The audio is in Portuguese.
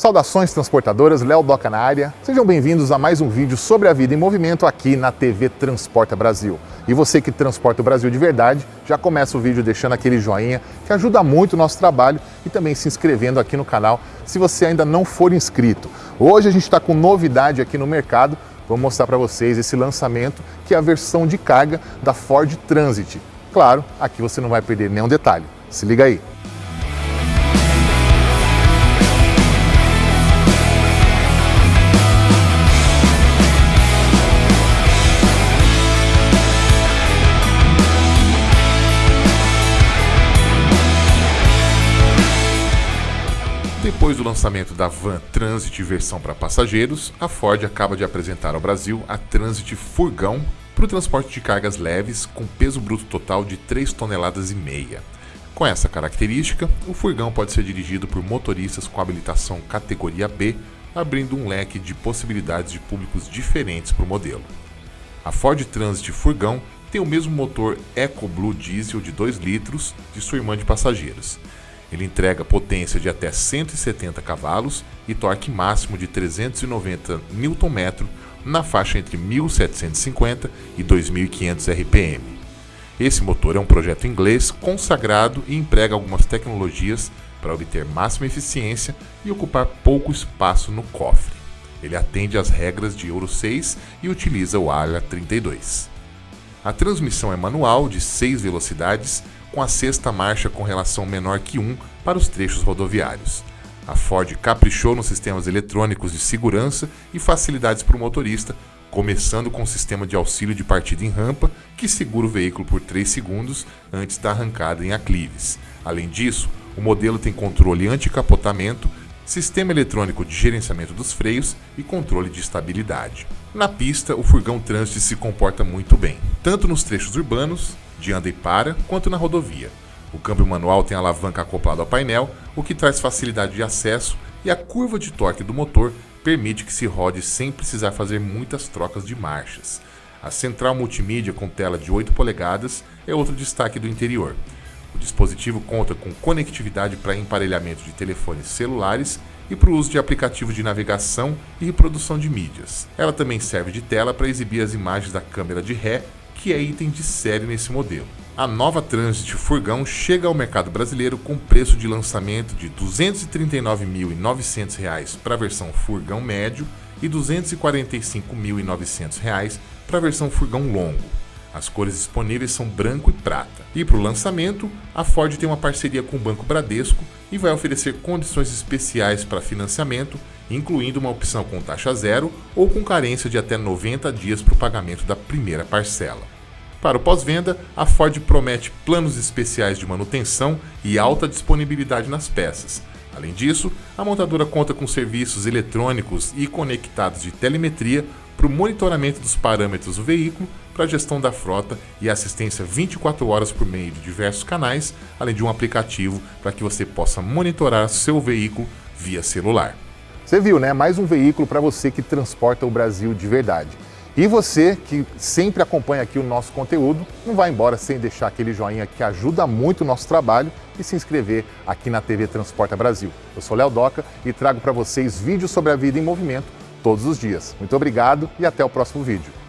Saudações transportadoras, Léo Doca na área. Sejam bem-vindos a mais um vídeo sobre a vida em movimento aqui na TV Transporta Brasil. E você que transporta o Brasil de verdade, já começa o vídeo deixando aquele joinha que ajuda muito o nosso trabalho e também se inscrevendo aqui no canal se você ainda não for inscrito. Hoje a gente está com novidade aqui no mercado, vou mostrar para vocês esse lançamento que é a versão de carga da Ford Transit. Claro, aqui você não vai perder nenhum detalhe. Se liga aí. Depois do lançamento da van Transit versão para passageiros, a Ford acaba de apresentar ao Brasil a Transit Furgão para o transporte de cargas leves com peso bruto total de 3 toneladas e meia. Com essa característica, o furgão pode ser dirigido por motoristas com habilitação categoria B, abrindo um leque de possibilidades de públicos diferentes para o modelo. A Ford Transit Furgão tem o mesmo motor EcoBlue Diesel de 2 litros de sua irmã de passageiros ele entrega potência de até 170 cavalos e torque máximo de 390 Nm na faixa entre 1750 e 2500 RPM. Esse motor é um projeto inglês consagrado e emprega algumas tecnologias para obter máxima eficiência e ocupar pouco espaço no cofre. Ele atende às regras de Euro 6 e utiliza o ALA 32. A transmissão é manual de 6 velocidades com a sexta marcha com relação menor que 1 para os trechos rodoviários. A Ford caprichou nos sistemas eletrônicos de segurança e facilidades para o motorista, começando com o sistema de auxílio de partida em rampa, que segura o veículo por 3 segundos antes da arrancada em aclives. Além disso, o modelo tem controle anti-capotamento, sistema eletrônico de gerenciamento dos freios e controle de estabilidade. Na pista, o furgão trânsito se comporta muito bem, tanto nos trechos urbanos de anda e para, quanto na rodovia. O câmbio manual tem alavanca acoplada ao painel, o que traz facilidade de acesso, e a curva de torque do motor permite que se rode sem precisar fazer muitas trocas de marchas. A central multimídia com tela de 8 polegadas é outro destaque do interior. Dispositivo conta com conectividade para emparelhamento de telefones celulares e para o uso de aplicativos de navegação e reprodução de mídias. Ela também serve de tela para exibir as imagens da câmera de ré que é item de série nesse modelo. A nova Transit Furgão chega ao mercado brasileiro com preço de lançamento de R$ 239.900 para a versão Furgão médio e R$ 245.900 para a versão Furgão longo. As cores disponíveis são branco e prata. E para o lançamento, a Ford tem uma parceria com o Banco Bradesco e vai oferecer condições especiais para financiamento, incluindo uma opção com taxa zero ou com carência de até 90 dias para o pagamento da primeira parcela. Para o pós-venda, a Ford promete planos especiais de manutenção e alta disponibilidade nas peças. Além disso, a montadora conta com serviços eletrônicos e conectados de telemetria para o monitoramento dos parâmetros do veículo, para a gestão da frota e assistência 24 horas por meio de diversos canais, além de um aplicativo para que você possa monitorar seu veículo via celular. Você viu, né? Mais um veículo para você que transporta o Brasil de verdade. E você que sempre acompanha aqui o nosso conteúdo, não vai embora sem deixar aquele joinha que ajuda muito o nosso trabalho e se inscrever aqui na TV Transporta Brasil. Eu sou Léo Doca e trago para vocês vídeos sobre a vida em movimento todos os dias. Muito obrigado e até o próximo vídeo.